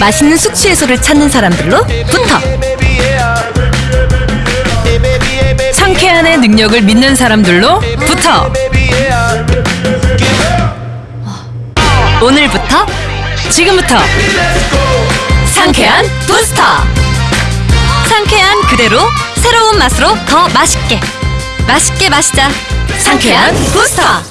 맛있는 숙취 해소를 찾는 사람들로부터 상쾌한의 능력을 믿는 사람들로부터 오늘부터 지금부터 상쾌한 부스터. 상쾌한 그대로 새로운 맛으로 더 맛있게. 맛있게 마시자. 상쾌한 부스터.